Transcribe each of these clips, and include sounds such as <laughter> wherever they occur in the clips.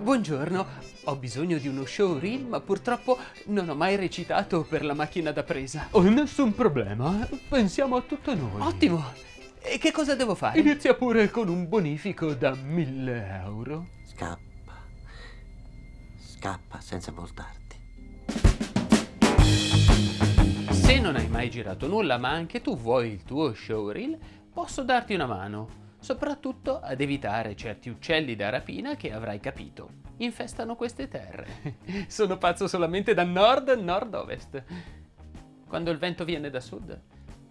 Buongiorno, ho bisogno di uno showreel, ma purtroppo non ho mai recitato per la macchina da presa. Oh, nessun problema, pensiamo a tutto noi. Ottimo! E che cosa devo fare? Inizia pure con un bonifico da 1000 euro. Scappa. Scappa senza voltarti. Se non hai mai girato nulla, ma anche tu vuoi il tuo showreel, posso darti una mano. Soprattutto ad evitare certi uccelli da rapina che avrai capito. Infestano queste terre. <laughs> Sono pazzo solamente da nord-nord-ovest. Quando il vento viene da sud,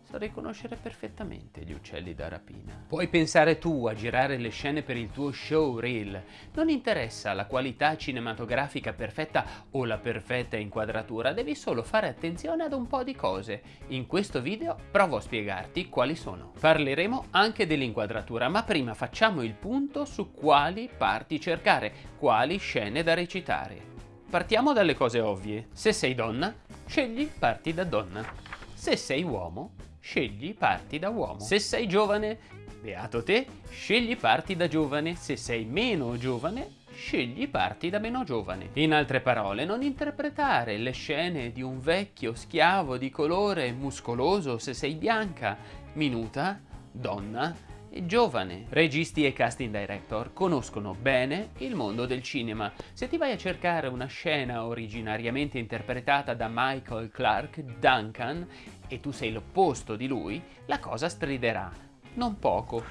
so riconoscere perfettamente gli uccelli da rapina. Puoi pensare tu a girare le scene per il tuo showreel. Non interessa la qualità cinematografica perfetta o la perfetta inquadratura, devi solo fare attenzione ad un po' di cose. In questo video provo a spiegarti quali sono. Parleremo anche dell'inquadratura, ma prima facciamo il punto su quali parti cercare, quali scene da recitare. Partiamo dalle cose ovvie. Se sei donna, scegli parti da donna. Se sei uomo, scegli parti da uomo. Se sei giovane, beato te, scegli parti da giovane. Se sei meno giovane, scegli parti da meno giovane. In altre parole, non interpretare le scene di un vecchio schiavo di colore muscoloso se sei bianca, minuta, donna giovane. Registi e casting director conoscono bene il mondo del cinema. Se ti vai a cercare una scena originariamente interpretata da Michael Clark Duncan e tu sei l'opposto di lui, la cosa striderà. Non poco.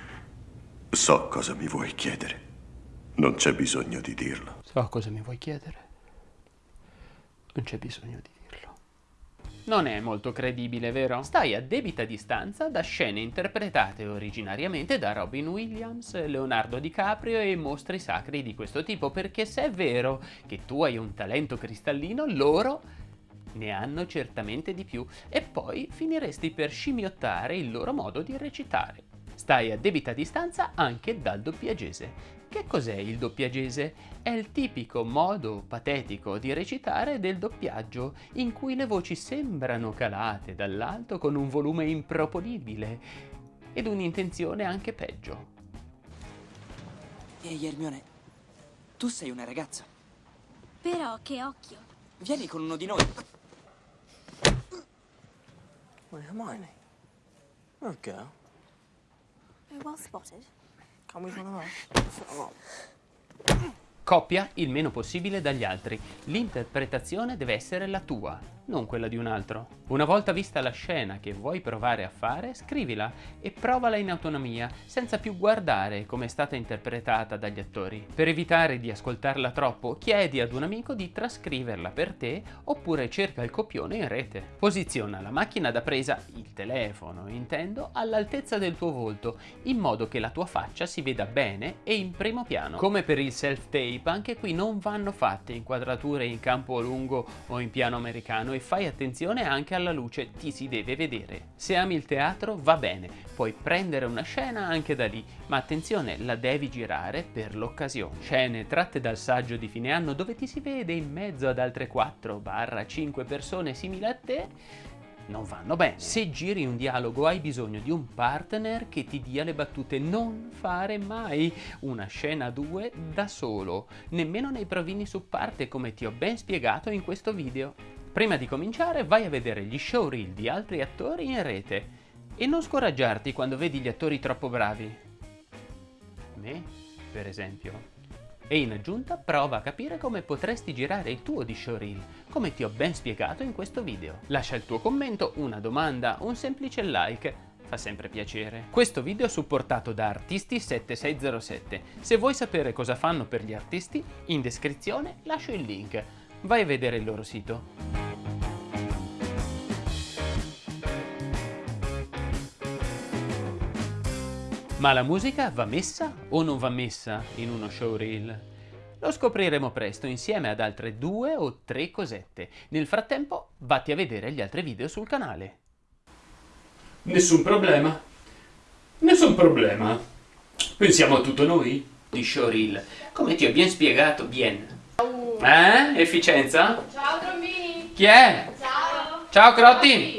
So cosa mi vuoi chiedere. Non c'è bisogno di dirlo. So cosa mi vuoi chiedere. Non c'è bisogno di dirlo. Non è molto credibile, vero? Stai a debita distanza da scene interpretate originariamente da Robin Williams, Leonardo DiCaprio e mostri sacri di questo tipo, perché se è vero che tu hai un talento cristallino, loro ne hanno certamente di più e poi finiresti per scimmiottare il loro modo di recitare. Stai a debita distanza anche dal doppiagese. Che cos'è il doppiagese? È il tipico modo patetico di recitare del doppiaggio, in cui le voci sembrano calate dall'alto con un volume improponibile ed un'intenzione anche peggio. Ehi Hermione, tu sei una ragazza. Però che occhio. Vieni con uno di noi. Wait, Hermione. Oh, girl. Oh, well spotted. Coppia il meno possibile dagli altri. L'interpretazione deve essere la tua, non quella di un altro. Una volta vista la scena che vuoi provare a fare, scrivila e provala in autonomia, senza più guardare come è stata interpretata dagli attori. Per evitare di ascoltarla troppo, chiedi ad un amico di trascriverla per te oppure cerca il copione in rete. Posiziona la macchina da presa, il telefono intendo, all'altezza del tuo volto, in modo che la tua faccia si veda bene e in primo piano. Come per il self-tape, anche qui non vanno fatte inquadrature in campo lungo o in piano americano e fai attenzione anche alla luce, ti si deve vedere. Se ami il teatro va bene, puoi prendere una scena anche da lì, ma attenzione, la devi girare per l'occasione. Scene tratte dal saggio di fine anno dove ti si vede in mezzo ad altre 4-5 persone simili a te, non vanno bene. Se giri un dialogo hai bisogno di un partner che ti dia le battute. Non fare mai una scena a due da solo, nemmeno nei provini su parte come ti ho ben spiegato in questo video. Prima di cominciare vai a vedere gli showreel di altri attori in rete e non scoraggiarti quando vedi gli attori troppo bravi. Me, per esempio. E in aggiunta prova a capire come potresti girare il tuo di showreel, come ti ho ben spiegato in questo video. Lascia il tuo commento, una domanda, un semplice like, fa sempre piacere. Questo video è supportato da Artisti7607. Se vuoi sapere cosa fanno per gli artisti, in descrizione lascio il link. Vai a vedere il loro sito. Ma la musica va messa o non va messa in uno showreel? Lo scopriremo presto insieme ad altre due o tre cosette. Nel frattempo vatti a vedere gli altri video sul canale. Nessun problema. Nessun problema. Pensiamo a tutto noi. Di showreel. Come ti ho ben spiegato, bien. Eh? Efficienza? Ciao trombini! Chi è? Ciao! Ciao Crotti!